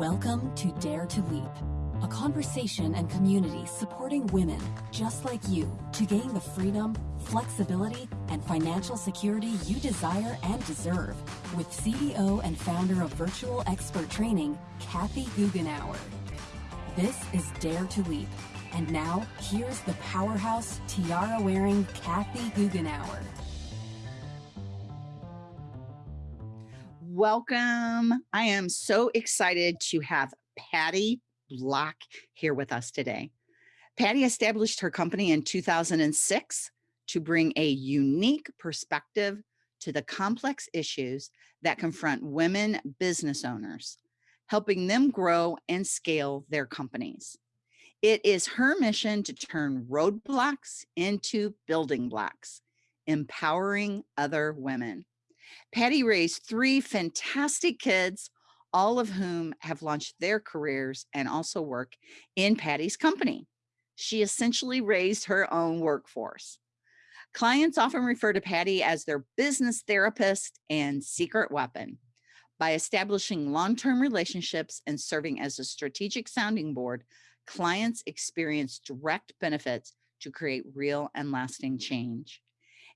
Welcome to Dare to Leap, a conversation and community supporting women just like you to gain the freedom, flexibility, and financial security you desire and deserve with CEO and founder of Virtual Expert Training, Kathy Goughenour. This is Dare to Leap. And now, here's the powerhouse, tiara wearing Kathy Goughenour. Welcome. I am so excited to have Patty Block here with us today. Patty established her company in 2006 to bring a unique perspective to the complex issues that confront women business owners, helping them grow and scale their companies. It is her mission to turn roadblocks into building blocks, empowering other women. Patty raised three fantastic kids, all of whom have launched their careers and also work in Patty's company. She essentially raised her own workforce. Clients often refer to Patty as their business therapist and secret weapon. By establishing long-term relationships and serving as a strategic sounding board, clients experience direct benefits to create real and lasting change.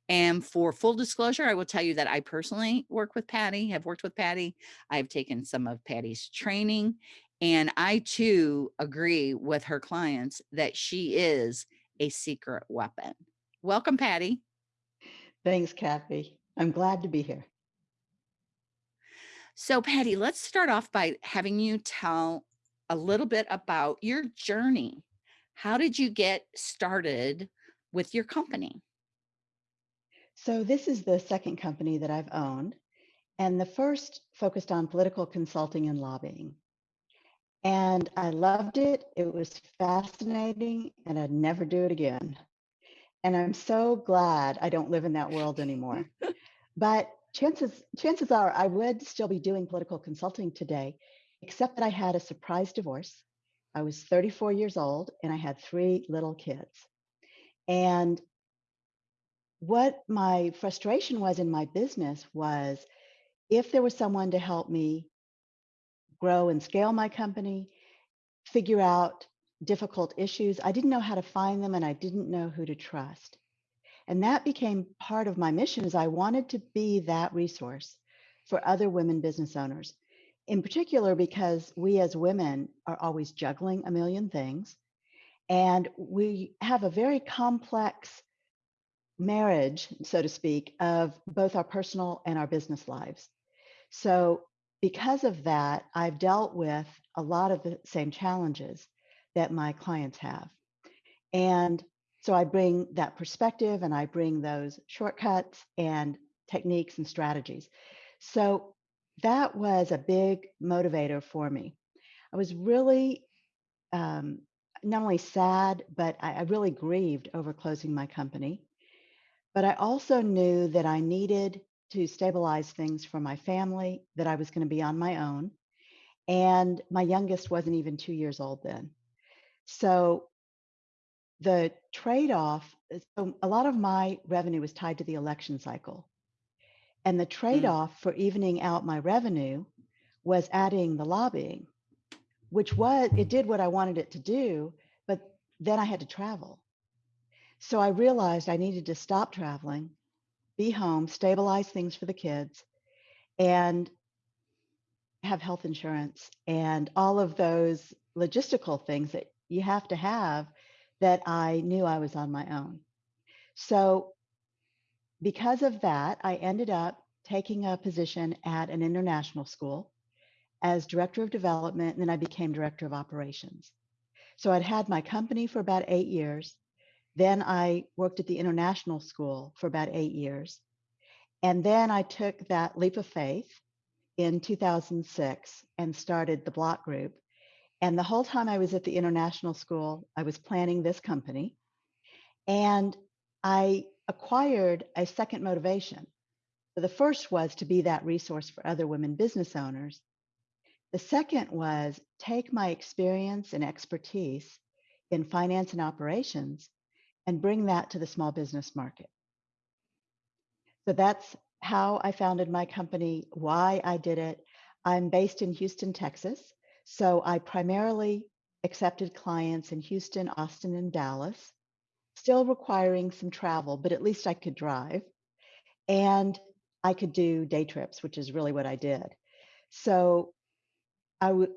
And for full disclosure, I will tell you that I personally work with Patty, have worked with Patty. I've taken some of Patty's training, and I too agree with her clients that she is a secret weapon. Welcome, Patty. Thanks, Kathy. I'm glad to be here. So Patty, let's start off by having you tell a little bit about your journey. How did you get started with your company? So this is the second company that I've owned. And the first focused on political consulting and lobbying. And I loved it. It was fascinating and I'd never do it again. And I'm so glad I don't live in that world anymore. but chances chances are I would still be doing political consulting today, except that I had a surprise divorce. I was 34 years old and I had three little kids. And what my frustration was in my business was if there was someone to help me grow and scale my company, figure out difficult issues, I didn't know how to find them and I didn't know who to trust. And that became part of my mission is I wanted to be that resource for other women business owners. In particular, because we as women are always juggling a million things and we have a very complex marriage, so to speak, of both our personal and our business lives. So, because of that, I've dealt with a lot of the same challenges that my clients have. And so I bring that perspective and I bring those shortcuts and techniques and strategies. So that was a big motivator for me. I was really um, not only sad, but I, I really grieved over closing my company. But I also knew that I needed to stabilize things for my family, that I was going to be on my own. And my youngest wasn't even two years old then. So the trade off, so a lot of my revenue was tied to the election cycle. And the trade mm. off for evening out my revenue was adding the lobbying, which was, it did what I wanted it to do, but then I had to travel. So I realized I needed to stop traveling, be home, stabilize things for the kids, and have health insurance and all of those logistical things that you have to have that I knew I was on my own. So because of that, I ended up taking a position at an international school as director of development, and then I became director of operations. So I'd had my company for about eight years. Then I worked at the international school for about eight years. And then I took that leap of faith in 2006 and started the Block Group. And the whole time I was at the international school, I was planning this company. And I acquired a second motivation. The first was to be that resource for other women business owners. The second was take my experience and expertise in finance and operations and bring that to the small business market. So that's how I founded my company, why I did it. I'm based in Houston, Texas. So I primarily accepted clients in Houston, Austin, and Dallas, still requiring some travel, but at least I could drive. And I could do day trips, which is really what I did. So I would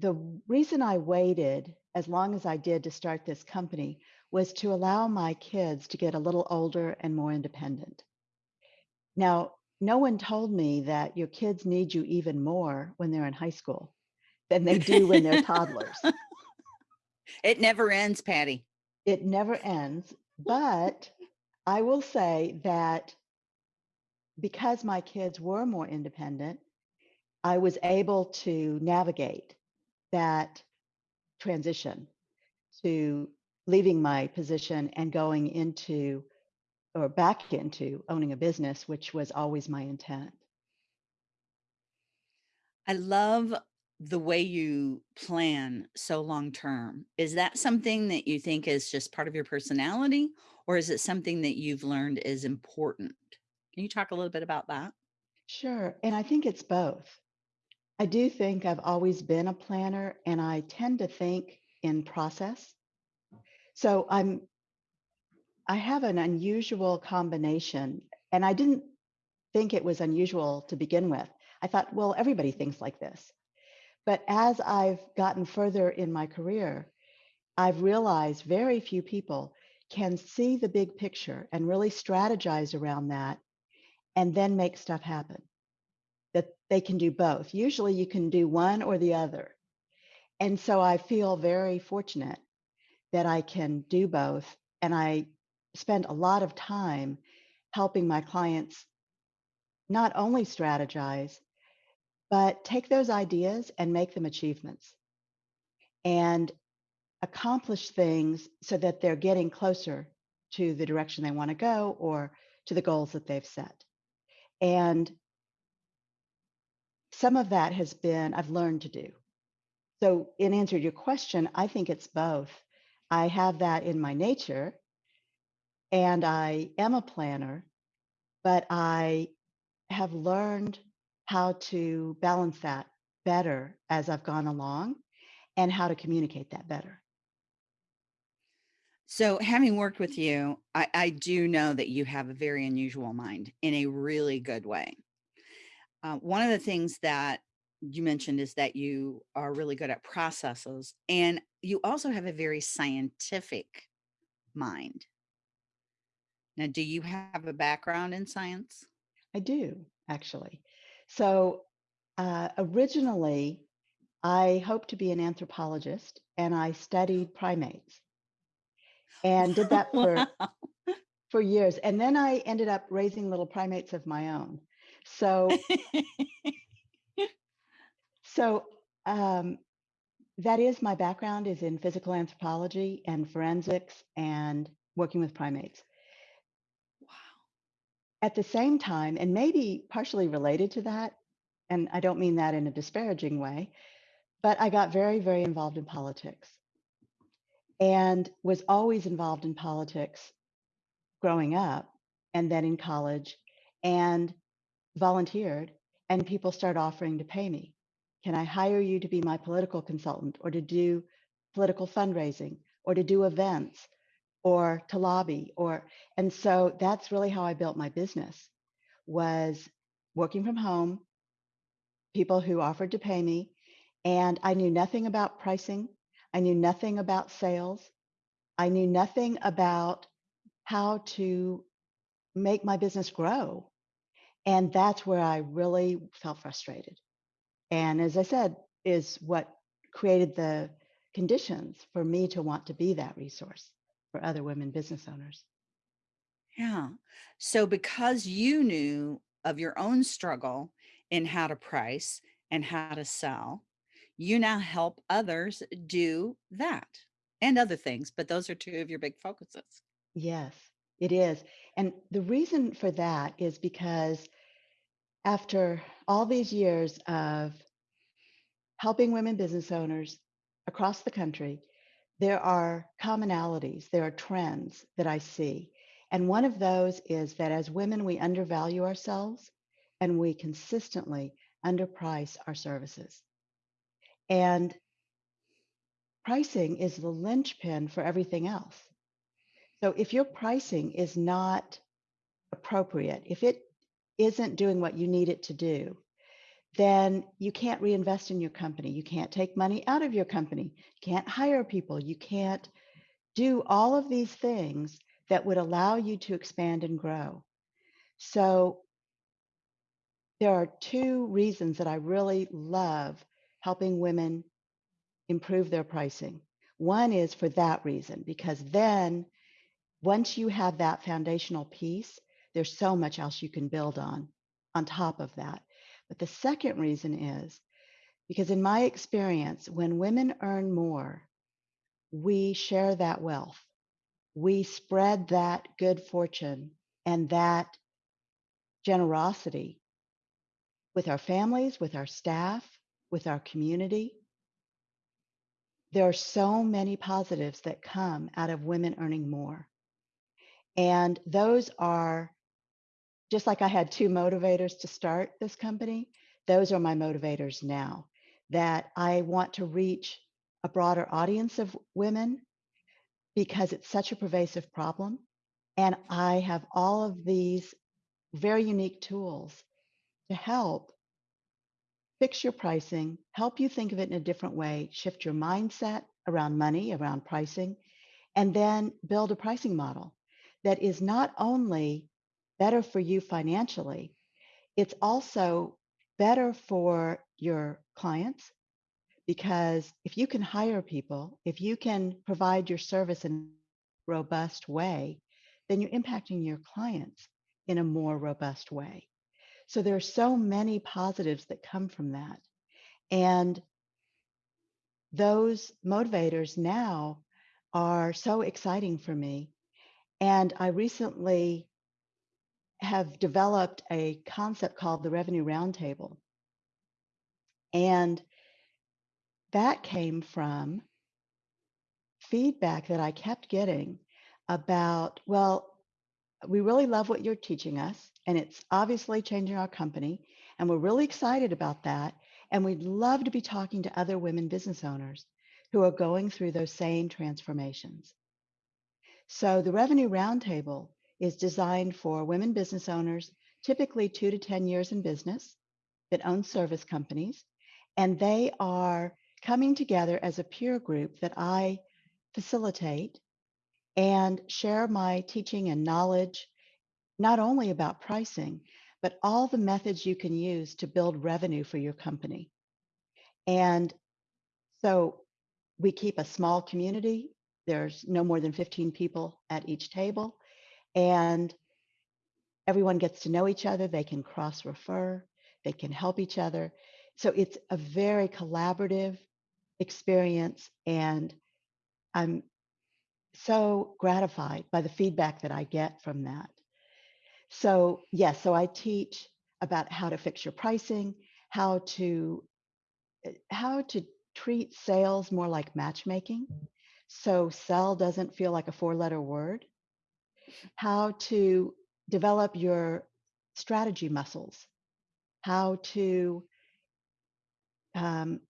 the reason I waited as long as I did to start this company was to allow my kids to get a little older and more independent. Now, no one told me that your kids need you even more when they're in high school than they do when they're toddlers. It never ends, Patty. It never ends. But I will say that because my kids were more independent, I was able to navigate that transition to leaving my position and going into or back into owning a business, which was always my intent. I love the way you plan so long term. Is that something that you think is just part of your personality, or is it something that you've learned is important? Can you talk a little bit about that? Sure. And I think it's both. I do think I've always been a planner and I tend to think in process. So I'm I have an unusual combination and I didn't think it was unusual to begin with. I thought, well, everybody thinks like this. But as I've gotten further in my career, I've realized very few people can see the big picture and really strategize around that and then make stuff happen. That they can do both. Usually you can do one or the other. And so I feel very fortunate that I can do both. And I spend a lot of time helping my clients not only strategize, but take those ideas and make them achievements and accomplish things so that they're getting closer to the direction they want to go or to the goals that they've set. And some of that has been, I've learned to do. So, in answer to your question, I think it's both. I have that in my nature, and I am a planner, but I have learned how to balance that better as I've gone along and how to communicate that better. So, having worked with you, I, I do know that you have a very unusual mind in a really good way. Uh, one of the things that you mentioned is that you are really good at processes, and you also have a very scientific mind. Now, do you have a background in science? I do, actually. So uh, originally, I hoped to be an anthropologist and I studied primates and did that for Wow. for years. And then I ended up raising little primates of my own. So so um, that is my background is in physical anthropology and forensics and working with primates. Wow. At the same time, and maybe partially related to that, and I don't mean that in a disparaging way, but I got very, very involved in politics and was always involved in politics growing up and then in college and volunteered. And people start offering to pay me. Can I hire you to be my political consultant or to do political fundraising or to do events or to lobby or and so that's really how I built my business was working from home people who offered to pay me. And I knew nothing about pricing. I knew nothing about sales. I knew nothing about how to make my business grow. And that's where I really felt frustrated. And as I said, is what created the conditions for me to want to be that resource for other women business owners. Yeah. So because you knew of your own struggle in how to price and how to sell, you now help others do that and other things, but those are two of your big focuses. Yes, it is. And the reason for that is because after all these years of helping women business owners across the country, there are commonalities, there are trends that I see. And one of those is that as women, we undervalue ourselves and we consistently underprice our services. And pricing is the linchpin for everything else. So if your pricing is not appropriate, if it isn't doing what you need it to do, then you can't reinvest in your company. You can't take money out of your company. You can't hire people. You can't do all of these things that would allow you to expand and grow. So there are two reasons that I really love helping women improve their pricing. One is for that reason, because then once you have that foundational piece, there's so much else you can build on, on top of that. But the second reason is because in my experience, when women earn more, we share that wealth. We spread that good fortune and that generosity with our families, with our staff, with our community. There are so many positives that come out of women earning more. And those are just like I had two motivators to start this company, those are my motivators now that I want to reach a broader audience of women because it's such a pervasive problem. And I have all of these very unique tools to help fix your pricing, help you think of it in a different way, shift your mindset around money, around pricing, and then build a pricing model that is not only better for you financially, it's also better for your clients because if you can hire people, if you can provide your service in a robust way, then you're impacting your clients in a more robust way. So there are so many positives that come from that. And those motivators now are so exciting for me. And I recently have developed a concept called the Revenue Roundtable. And that came from feedback that I kept getting about, well, we really love what you're teaching us, and it's obviously changing our company, and we're really excited about that. And we'd love to be talking to other women business owners who are going through those same transformations. So the Revenue Roundtable is designed for women business owners, typically two to 10 years in business, that own service companies. And they are coming together as a peer group that I facilitate and share my teaching and knowledge, not only about pricing, but all the methods you can use to build revenue for your company. And so we keep a small community. There's no more than 15 people at each table and everyone gets to know each other. They can cross refer, they can help each other. So it's a very collaborative experience. And I'm so gratified by the feedback that I get from that. So, yes, so I teach about how to fix your pricing, how to eh, how to treat sales more like matchmaking. So sell doesn't feel like a four letter word how to develop your strategy muscles, how to um,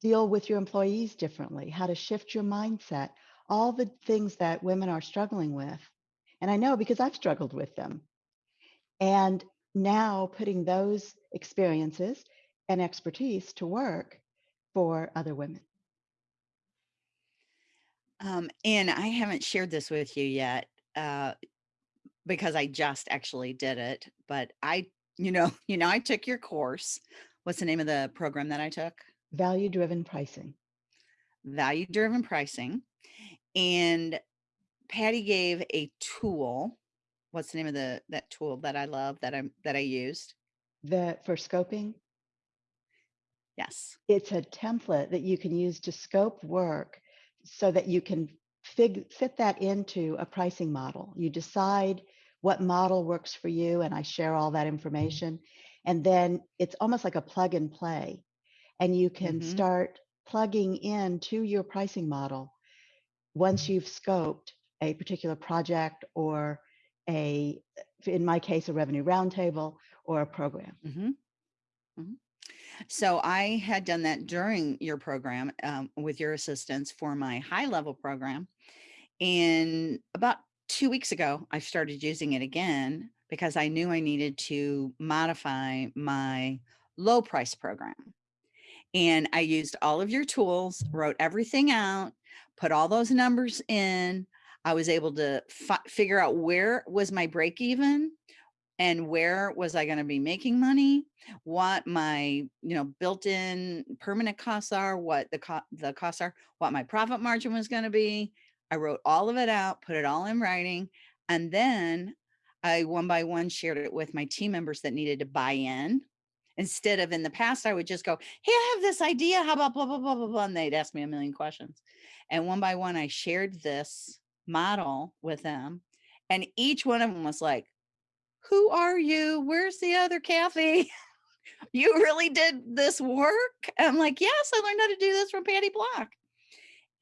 deal with your employees differently, how to shift your mindset, all the things that women are struggling with. And I know because I've struggled with them. And now putting those experiences and expertise to work for other women. Um, and I haven't shared this with you yet, uh, because I just actually did it, but I, you know, you know, I took your course. What's the name of the program that I took? Value driven pricing. Value driven pricing. And Patty gave a tool. What's the name of the that tool that I love that I'm that I used? The for scoping, Yes. it's a template that you can use to scope work so that you can fig, fit that into a pricing model. You decide what model works for you, and I share all that information. And then it's almost like a plug and play. And you can hmm start plugging in to your pricing model once you've scoped a particular project or a, in my case, a revenue roundtable or a program. hmm hmm So I had done that during your program um, with your assistance for my high level program. And about two weeks ago, I started using it again because I knew I needed to modify my low price program. And I used all of your tools, wrote everything out, put all those numbers in. I was able to figure out where was my break even, and where was I going to be making money, what my, you know, built-in permanent costs are, what the co the costs are, what my profit margin was going to be. I wrote all of it out, put it all in writing, and then I one by one shared it with my team members that needed to buy in. Instead of in the past, I would just go, Hey, I have this idea. How about blah, blah, blah, blah, blah. And they'd ask me a million questions. And one by one, I shared this model with them. And each one of them was like, who are you? Where's the other Kathy? you really did this work? I'm like, yes, I learned how to do this from Patty Block.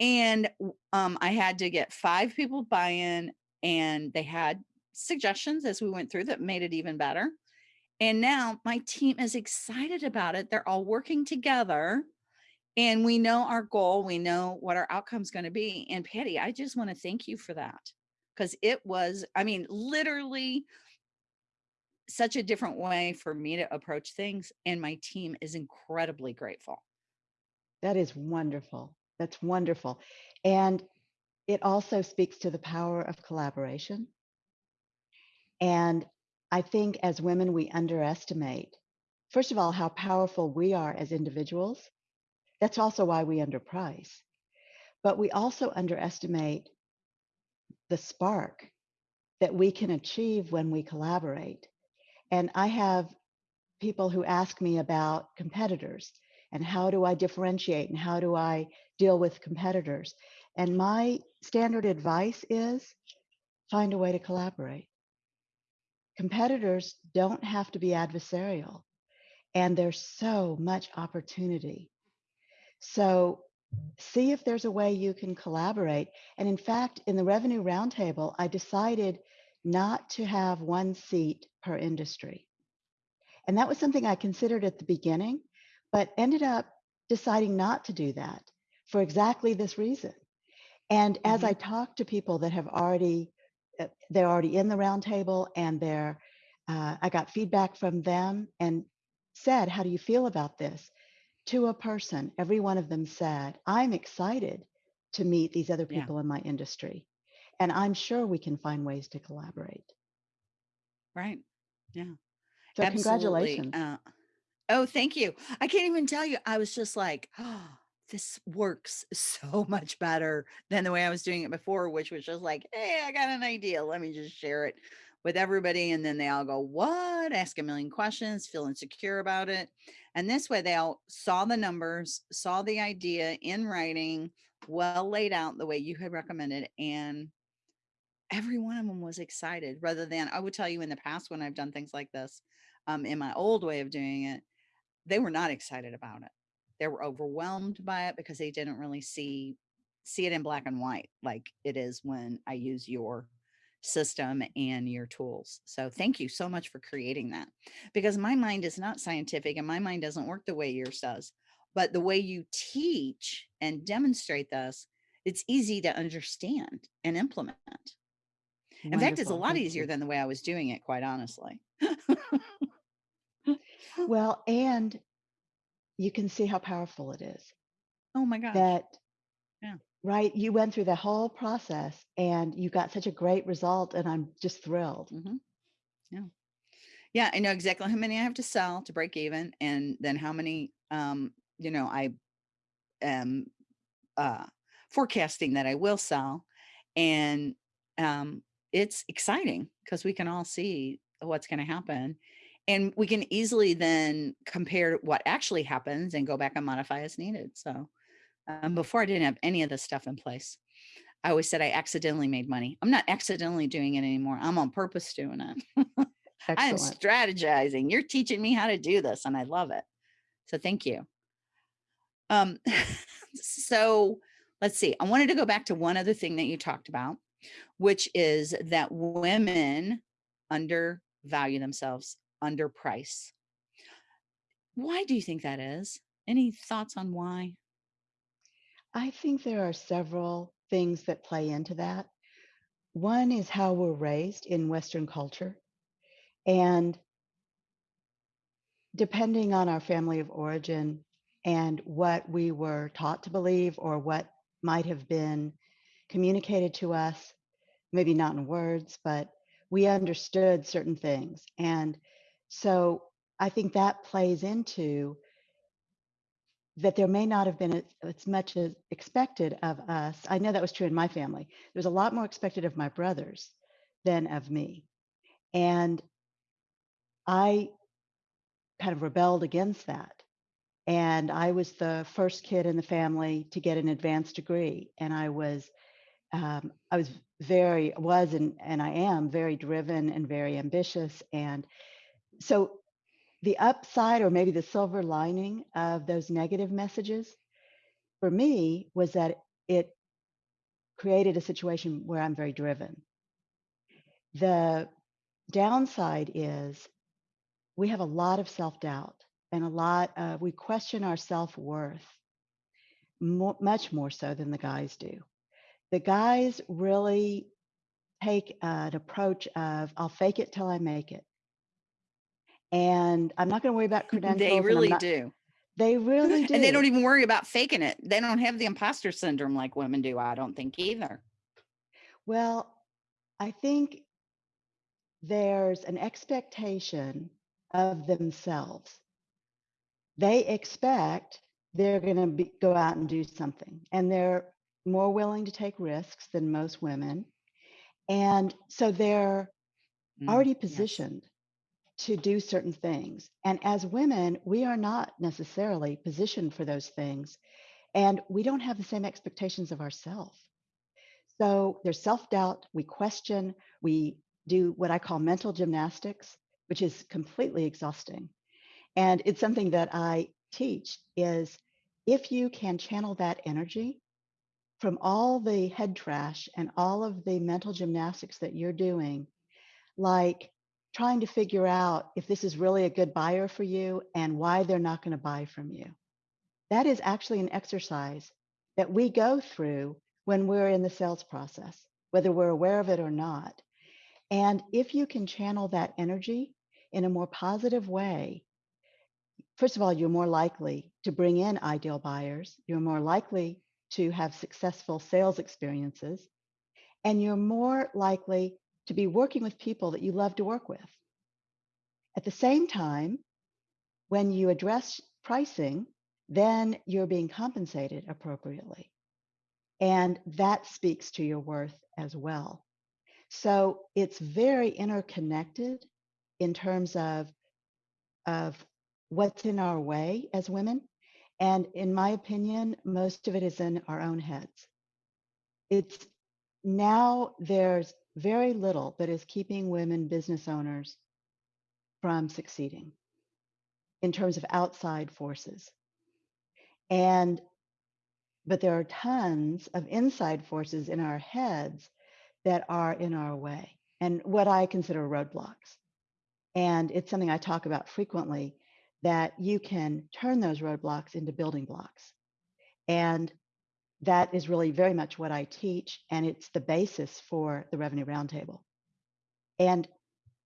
And um, I had to get five people buy-in and they had suggestions as we went through that made it even better. And now my team is excited about it. They're all working together and we know our goal. We know what our outcome is going to be. And Patty, I just want to thank you for that because it was, I mean, literally such a different way for me to approach things and my team is incredibly grateful. That is wonderful. That's wonderful. And it also speaks to the power of collaboration. And I think as women, we underestimate, first of all, how powerful we are as individuals. That's also why we underprice. But we also underestimate the spark that we can achieve when we collaborate. And I have people who ask me about competitors and how do I differentiate and how do I deal with competitors. And my standard advice is find a way to collaborate. Competitors don't have to be adversarial, and there's so much opportunity. So see if there's a way you can collaborate. And in fact, in the revenue roundtable, I decided not to have one seat per industry. And that was something I considered at the beginning, but ended up deciding not to do that for exactly this reason. And as mm-hmm. I talk to people that have already, uh, they're already in the roundtable and they're, uh, I got feedback from them and said, How do you feel about this? To a person, every one of them said, I'm excited to meet these other people yeah. in my industry. And I'm sure we can find ways to collaborate. Right. Yeah. So Absolutely. congratulations. Uh, oh, thank you. I can't even tell you. I was just like, oh, this works so much better than the way I was doing it before, which was just like, hey, I got an idea. Let me just share it with everybody. And then they all go, what? Ask a million questions, feel insecure about it. And this way they all saw the numbers, saw the idea in writing, well laid out the way you had recommended, and every one of them was excited rather than I would tell you in the past when I've done things like this, um, in my old way of doing it, they were not excited about it. They were overwhelmed by it because they didn't really see see it in black and white like it is when I use your system and your tools. So thank you so much for creating that because my mind is not scientific and my mind doesn't work the way yours does. But the way you teach and demonstrate this, it's easy to understand and implement. In fact, it's a lot easier than the way I was doing it, quite honestly. Well, and you can see how powerful it is Oh my gosh. that, Yeah. right, you went through the whole process and you got such a great result, and I'm just thrilled. hmm Yeah. Yeah. I know exactly how many I have to sell to break even and then how many, um, you know, I am uh, forecasting that I will sell. And um, it's exciting because we can all see what's going to happen and we can easily then compare what actually happens and go back and modify as needed so um, before i didn't have any of this stuff in place i always said i accidentally made money. I'm not accidentally doing it anymore i'm on purpose doing it. I am strategizing you're teaching me how to do this and i love it so thank you. Um so let's see i wanted to go back to one other thing that you talked about which is that women undervalue themselves, underprice. Why do you think that is? Any thoughts on why? I think there are several things that play into that. One is how we're raised in Western culture. And depending on our family of origin and what we were taught to believe or what might have been communicated to us, maybe not in words, but we understood certain things. And so I think that plays into that there may not have been as, much as expected of us. I know that was true in my family. There was a lot more expected of my brothers than of me. And I kind of rebelled against that. And I was the first kid in the family to get an advanced degree. And I was, um, I was very, was and, and I am very driven and very ambitious. And so the upside or maybe the silver lining of those negative messages for me was that it created a situation where I'm very driven. The downside is we have a lot of self doubt and a lot of, we question our self worth much more so than the guys do. The guys really take an approach of, I'll fake it till I make it. And I'm not going to worry about credentials. They really not, do. They really do. And they don't even worry about faking it. They don't have the imposter syndrome like women do, I don't think either. Well, I think there's an expectation of themselves. They expect they're going to go out and do something, and they're more willing to take risks than most women. And so they're Mm, already yes. positioned to do certain things. And as women, we are not necessarily positioned for those things. And we don't have the same expectations of ourselves. So there's self doubt, we question, we do what I call mental gymnastics, which is completely exhausting. And it's something that I teach is if you can channel that energy from all the head trash and all of the mental gymnastics that you're doing, like trying to figure out if this is really a good buyer for you and why they're not going to buy from you. That is actually an exercise that we go through when we're in the sales process, whether we're aware of it or not. And if you can channel that energy in a more positive way, first of all, you're more likely to bring in ideal buyers. You're more likely to have successful sales experiences. And you're more likely to be working with people that you love to work with. At the same time, when you address pricing, then you're being compensated appropriately. And that speaks to your worth as well. So it's very interconnected in terms of, of what's in our way as women. And in my opinion, most of it is in our own heads. It's now there's very little that is keeping women business owners from succeeding in terms of outside forces. And but there are tons of inside forces in our heads that are in our way and what I consider roadblocks. And it's something I talk about frequently that you can turn those roadblocks into building blocks. And that is really very much what I teach, and it's the basis for the Revenue Roundtable. And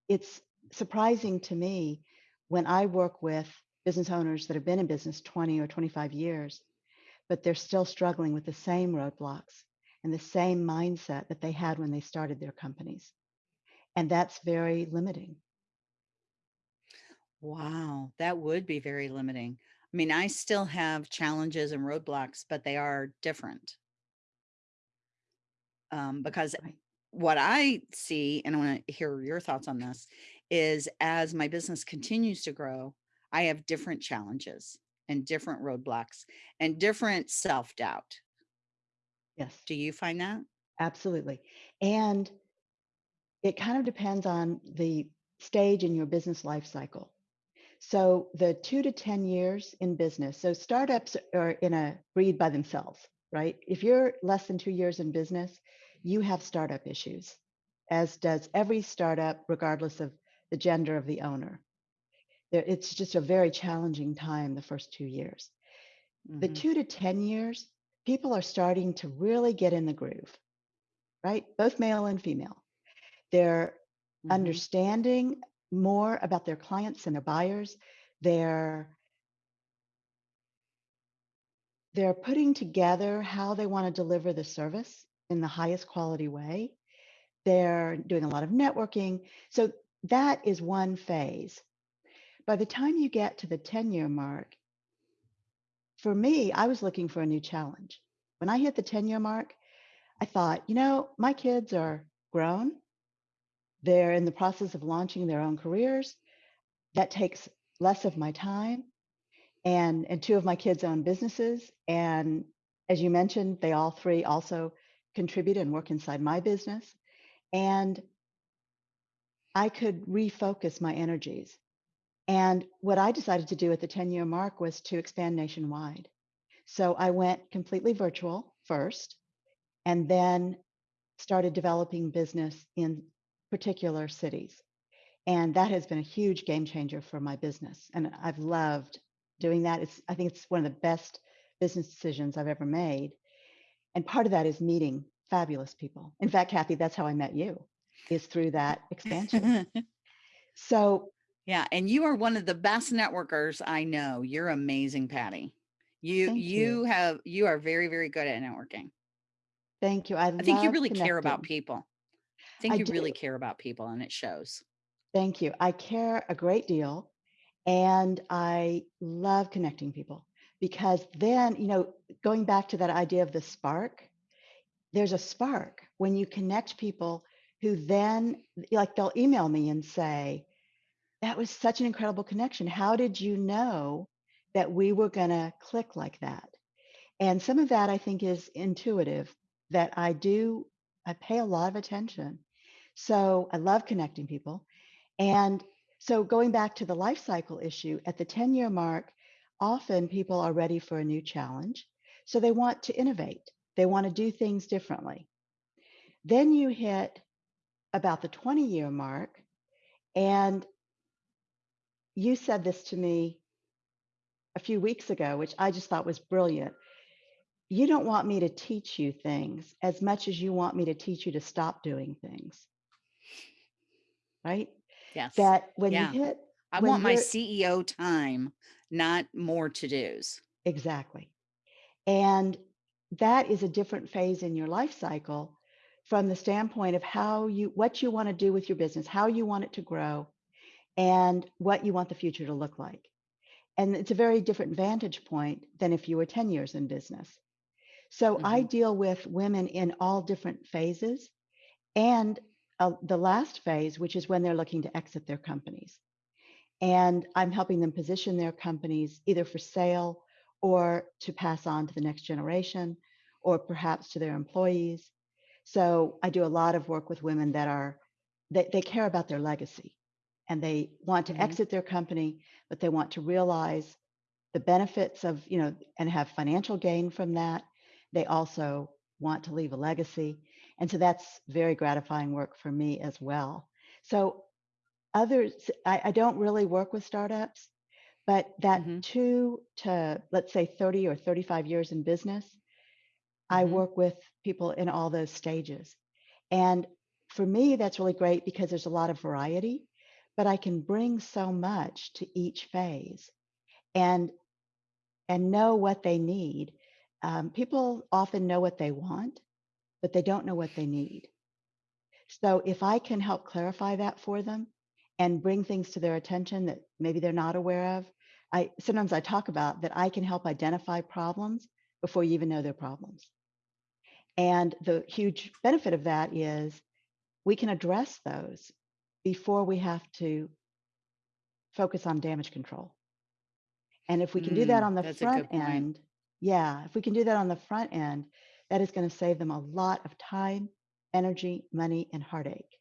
it's surprising to me when I work with business owners that have been in business 20 or 25 years, but they're still struggling with the same roadblocks and the same mindset that they had when they started their companies. And that's very limiting. Wow, that would be very limiting. I mean, I still have challenges and roadblocks, but they are different. Um, because Right. what I see, and I want to hear your thoughts on this, is as my business continues to grow, I have different challenges and different roadblocks and different self doubt. Yes, Do you find that? absolutely. And it kind of depends on the stage in your business life cycle. So the two to 10 years in business, so startups are in a breed by themselves, right? If you're less than two years in business, you have startup issues, as does every startup, regardless of the gender of the owner. It's just a very challenging time the first two years. The hmm two to 10 years, people are starting to really get in the groove, right? Both male and female. They're hmm understanding more about their clients and their buyers. They're they're putting together how they want to deliver the service in the highest quality way. They're doing a lot of networking. So that is one phase. By the time you get to the 10 year mark, for me, I was looking for a new challenge. When I hit the 10 year mark, I thought, you know, my kids are grown. They're in the process of launching their own careers. That takes less of my time. And, and two of my kids own businesses. And as you mentioned, they all three also contribute and work inside my business. And I could refocus my energies. And what I decided to do at the 10 year mark was to expand nationwide. So I went completely virtual first and then started developing business in particular cities. And that has been a huge game changer for my business. And I've loved doing that. It's, I think it's one of the best business decisions I've ever made. And part of that is meeting fabulous people. In fact, Kathy, that's how I met you, is through that expansion. So Yeah, and you are one of the best networkers I know. You're amazing, Patty. You you. you have you are very, very good at networking. Thank you. I I think you really care about people. I think I you really care about people and it shows. Thank you. I care a great deal and I love connecting people because then, you know, going back to that idea of the spark, there's a spark when you connect people who then, like, they'll email me and say, That was such an incredible connection. How did you know that we were going to click like that? And some of that I think is intuitive that I do, I pay a lot of attention. So I love connecting people. And so going back to the life cycle issue, at the 10 year mark, often people are ready for a new challenge. So they want to innovate, they want to do things differently. Then you hit about the 20 year mark, and you said this to me a few weeks ago, which I just thought was brilliant. You don't want me to teach you things as much as you want me to teach you to stop doing things, right? Yes. That when you hit, I want my CEO time, not more to-dos. exactly. And that is a different phase in your life cycle from the standpoint of how you, what you want to do with your business, how you want it to grow, and what you want the future to look like. And it's a very different vantage point than if you were 10 years in business. So I hmm deal with women in all different phases and uh, the last phase, which is when they're looking to exit their companies. And I'm helping them position their companies either for sale or to pass on to the next generation or perhaps to their employees. So I do a lot of work with women that are, they, they care about their legacy and they want to hmm exit their company, but they want to realize the benefits of, you know, and have financial gain from that. They also want to leave a legacy. And so that's very gratifying work for me as well. So others, I, I don't really work with startups, but that hmm two to, let's say, 30 or 35 years in business, I hmm work with people in all those stages. And for me, that's really great because there's a lot of variety, but I can bring so much to each phase and and know what they need. Um, people often know what they want, but they don't know what they need. So if I can help clarify that for them and bring things to their attention that maybe they're not aware of, I sometimes I talk about that I can help identify problems before you even know they're problems. And the huge benefit of that is we can address those before we have to focus on damage control. And if we can do that Mm, on the front end, yeah, if we can do that on the front end, that is going to save them a lot of time, energy, money, and heartache.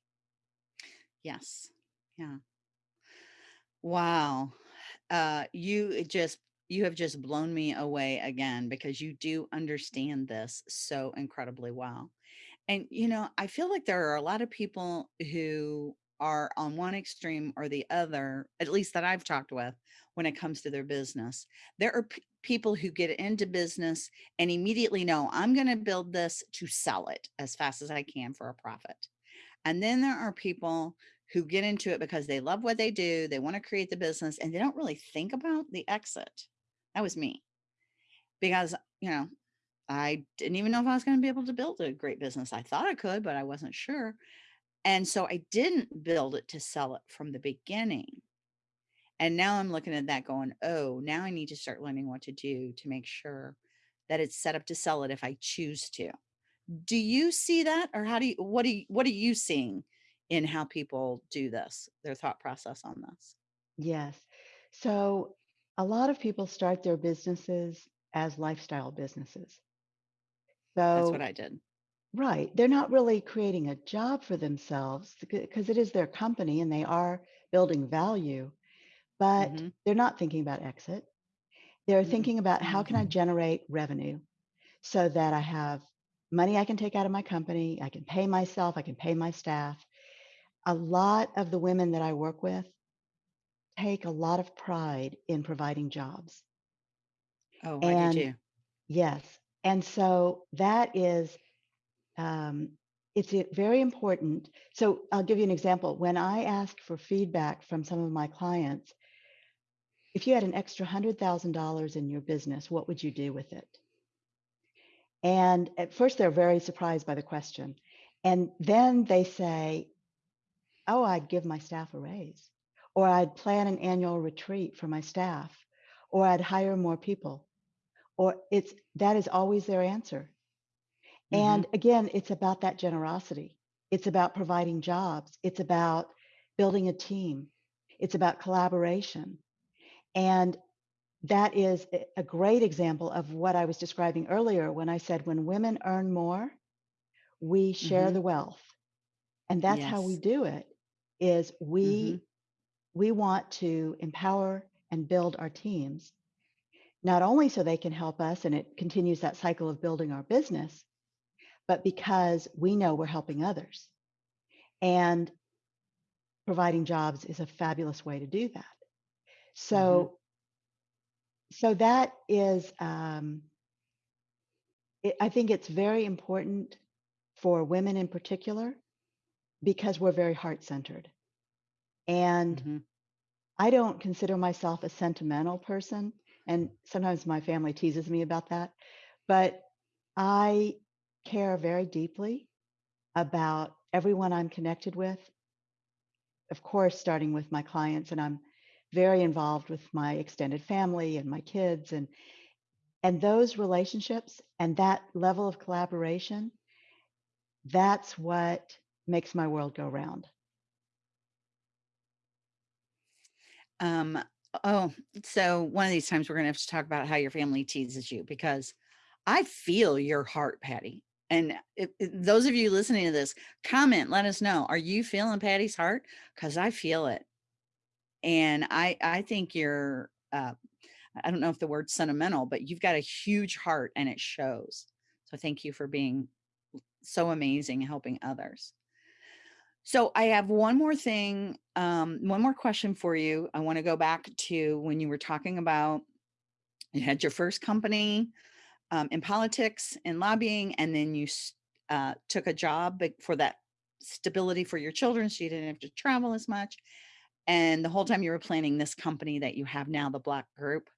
Yes. Yeah. Wow. Uh, you just you have just blown me away again because you do understand this so incredibly well. And you know, I feel like there are a lot of people who are on one extreme or the other, at least that I've talked with when it comes to their business. There are people who get into business and immediately know I'm going to build this to sell it as fast as I can for a profit. And then there are people who get into it because they love what they do, they want to create the business, and they don't really think about the exit. That was me because, you know, I didn't even know if I was going to be able to build a great business. I thought I could, but I wasn't sure. And so I didn't build it to sell it from the beginning. And now I'm looking at that going, oh, now I need to start learning what to do to make sure that it's set up to sell it if I choose to. Do you see that or how do you what do you what are you seeing in how people do this, their thought process on this? Yes. So a lot of people start their businesses as lifestyle businesses. That's what I did. right, they're not really creating a job for themselves because it is their company and they are building value, but hmm they're not thinking about exit. They're Mm-mm. thinking about how can I generate revenue so that I have money I can take out of my company, I can pay myself, I can pay my staff. A lot of the women that I work with take a lot of pride in providing jobs. Oh, I do And too. yes, and so that is um, it's very important. So I'll give you an example. When I ask for feedback from some of my clients, if you had an extra $100,000 in your business, what would you do with it? And at first, they're very surprised by the question. And then they say, Oh, I'd give my staff a raise, or I'd plan an annual retreat for my staff, or I'd hire more people, or it's that is always their answer. hmm And again, it's about that generosity. It's about providing jobs. It's about building a team. It's about collaboration. And that is a great example of what I was describing earlier when I said when women earn more, we share hmm the wealth. And that's how we do it is we we want to empower and build our teams, not only so they can help us and it continues that cycle of building our business, but because we know we're helping others. And providing jobs is a fabulous way to do that. Hmm So, so that is, um, it, I think it's very important for women in particular because we're very heart centered. And hmm I don't consider myself a sentimental person. And sometimes my family teases me about that. But I care very deeply about everyone I'm connected with. Of course, starting with my clients, and I'm very involved with my extended family and my kids and and those relationships and that level of collaboration, that's what makes my world go round. Um, oh, so one of these times we're gonna have to talk about how your family teases you because I feel your heart, Patty. And if, if- those of you listening to this, comment, let us know. Are you feeling Patty's heart? Because I feel it. And I I think you're uh, I don't know if the word's sentimental, but you've got a huge heart and it shows. So thank you for being so amazing helping others. So I have one more thing, um, one more question for you. I want to go back to when you were talking about you had your first company um, in politics and lobbying, and then you uh, took a job for that stability for your children, so you didn't have to travel as much. And the whole time you were planning this company that you have now, the Block Group.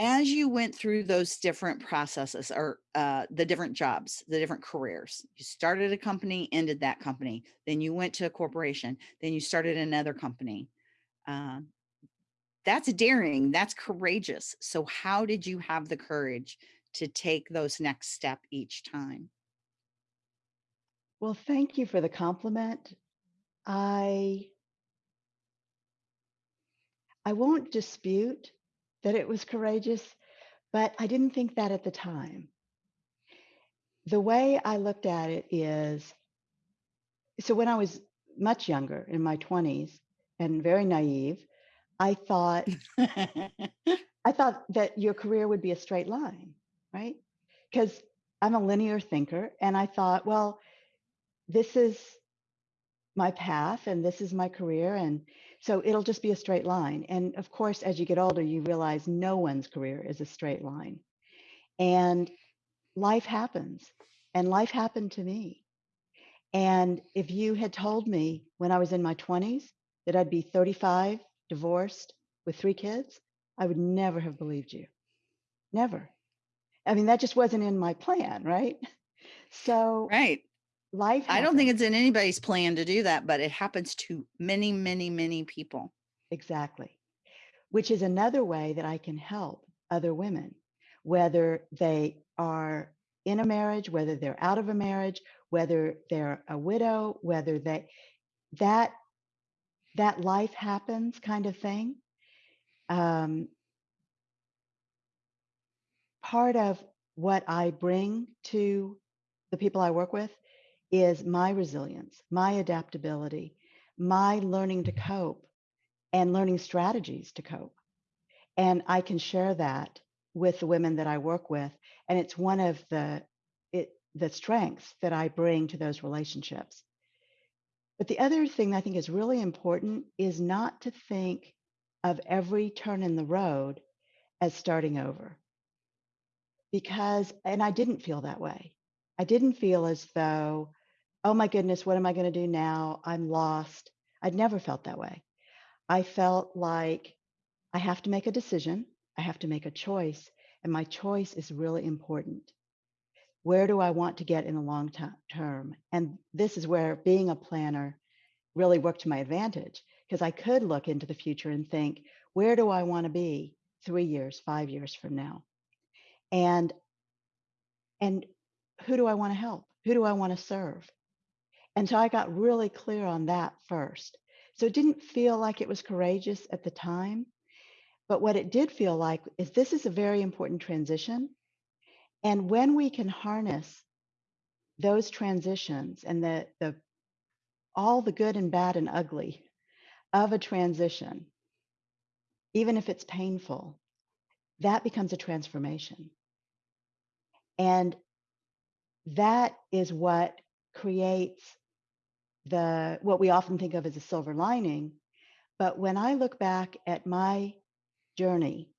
As you went through those different processes or uh, the different jobs, the different careers, you started a company, ended that company, then you went to a corporation, then you started another company. Um, that's daring, that's courageous. So, how did you have the courage to take those next step each time? Well, thank you for the compliment. I I won't dispute that it was courageous, but I didn't think that at the time. The way I looked at it is so when I was much younger in my 20s and very naive, I thought I thought that your career would be a straight line, right? Because I'm a linear thinker and I thought, well, this is my path and this is my career. And so it'll just be a straight line. And of course, as you get older, you realize no one's career is a straight line. And life happens. And life happened to me. And if you had told me when I was in my 20s that I'd be 35, divorced with three kids, I would never have believed you. Never. I mean, that just wasn't in my plan, right? So Right. Life I don't think it's in anybody's plan to do that, but it happens to many, many, many people. Exactly. Which is another way that I can help other women, whether they are in a marriage, whether they're out of a marriage, whether they're a widow, whether they that that life happens kind of thing. Um, part of what I bring to the people I work with is my resilience, my adaptability, my learning to cope and learning strategies to cope. And I can share that with the women that I work with. And it's one of the it the strengths that I bring to those relationships. But the other thing I think is really important is not to think of every turn in the road as starting over. Because, and I didn't feel that way. I didn't feel as though, oh my goodness, what am I going to do now? I'm lost. I'd never felt that way. I felt like I have to make a decision, I have to make a choice, and my choice is really important. Where do I want to get in the long term? And this is where being a planner really worked to my advantage because I could look into the future and think, where do I want to be three years, five years from now? And and who do I want to help? Who do I want to serve? And so I got really clear on that first. So it didn't feel like it was courageous at the time. But what it did feel like is this is a very important transition. And when we can harness those transitions and the, the all the good and bad and ugly of a transition, even if it's painful, that becomes a transformation. And that is what creates the what we often think of as a silver lining. But when I look back at my journey,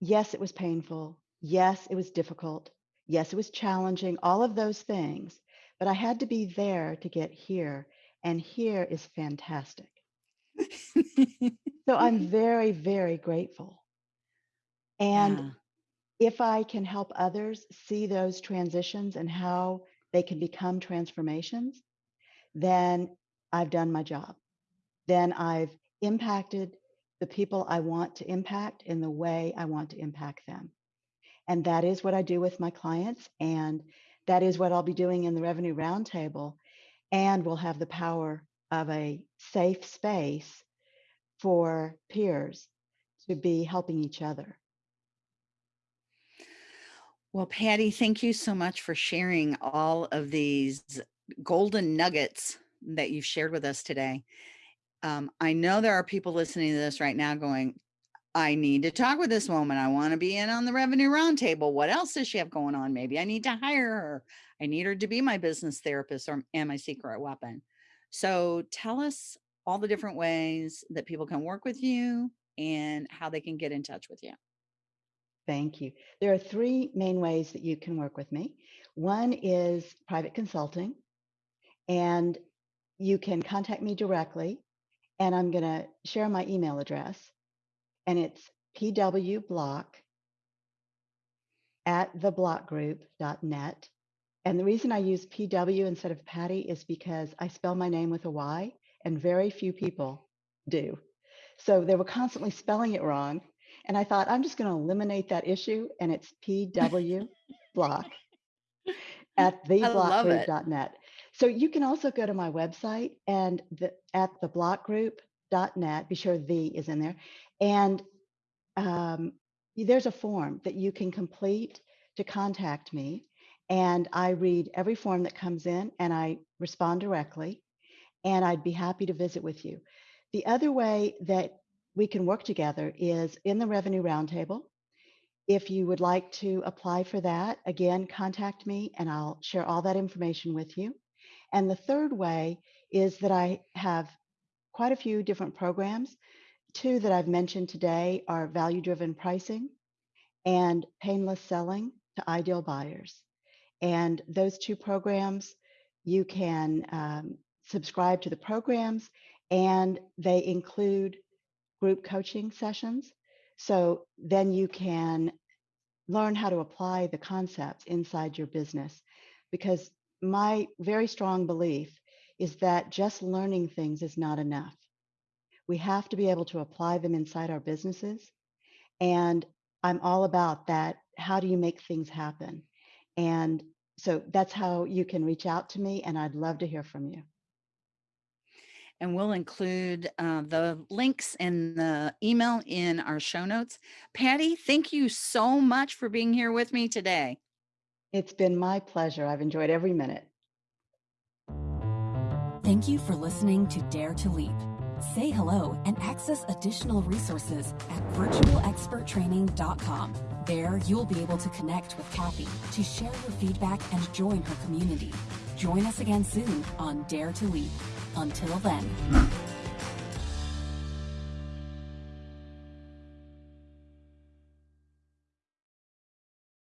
yes, it was painful. Yes, it was difficult. Yes, it was challenging, all of those things. But I had to be there to get here. And here is fantastic. So I'm very, very grateful. And yeah. if I can help others see those transitions and how they can become transformations, then I've done my job. Then I've impacted the people I want to impact in the way I want to impact them. And that is what I do with my clients. And that is what I'll be doing in the Revenue Roundtable. And we'll have the power of a safe space for peers to be helping each other. Well, Patty, thank you so much for sharing all of these golden nuggets that you've shared with us today. Um, I know there are people listening to this right now going, I need to talk with this woman. I want to be in on the revenue roundtable. What else does she have going on? Maybe I need to hire her. I need her to be my business therapist or and my secret weapon. So tell us all the different ways that people can work with you and how they can get in touch with you. Thank you. There are three main ways that you can work with me. One is private consulting, and you can contact me directly. And I'm going to share my email address, and it's pwblock at theblockgroup.net. And the reason I use PW instead of Patty is because I spell my name with a Y, and very few people do. So they were constantly spelling it wrong. And I thought, I'm just going to eliminate that issue. And it's PW block at I love it. theblockgroup.net. So you can also go to my website and the, at theblockgroup.net, be sure the is in there. And um, there's a form that you can complete to contact me. And I read every form that comes in and I respond directly. And I'd be happy to visit with you. The other way that we can work together is in the Revenue Roundtable. If you would like to apply for that, again, contact me and I'll share all that information with you. And the third way is that I have quite a few different programs. Two that I've mentioned today are value driven pricing and painless selling to ideal buyers. And those two programs, you can um, subscribe to the programs and they include group coaching sessions. So then you can learn how to apply the concepts inside your business because my very strong belief is that just learning things is not enough. We have to be able to apply them inside our businesses. And I'm all about that. How do you make things happen? And so that's how you can reach out to me, and I'd love to hear from you. And we'll include uh, the links and the email in our show notes. Patty, thank you so much for being here with me today. It's been my pleasure. I've enjoyed every minute. Thank you for listening to Dare to Leap. Say hello and access additional resources at virtualexperttraining.com. There, you'll be able to connect with Kathy to share your feedback and join her community. Join us again soon on Dare to Leap. Until then.